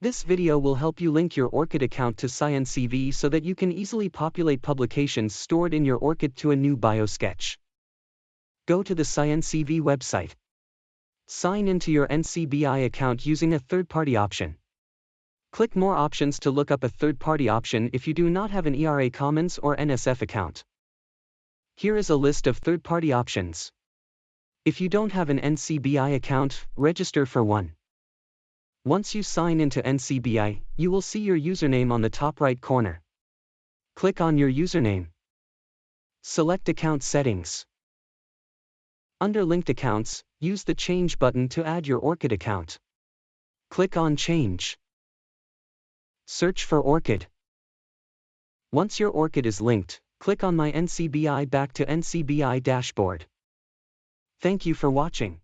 This video will help you link your ORCID account to SciENcv so that you can easily populate publications stored in your ORCID to a new biosketch. Go to the SciENcv website. Sign into your NCBI account using a third-party option. Click More Options to look up a third-party option if you do not have an ERA Commons or NSF account. Here is a list of third-party options. If you don't have an NCBI account, register for one. Once you sign into NCBI, you will see your username on the top right corner. Click on your username. Select Account Settings. Under Linked Accounts, use the Change button to add your ORCID account. Click on Change. Search for ORCID. Once your ORCID is linked, click on My NCBI back to NCBI dashboard. Thank you for watching.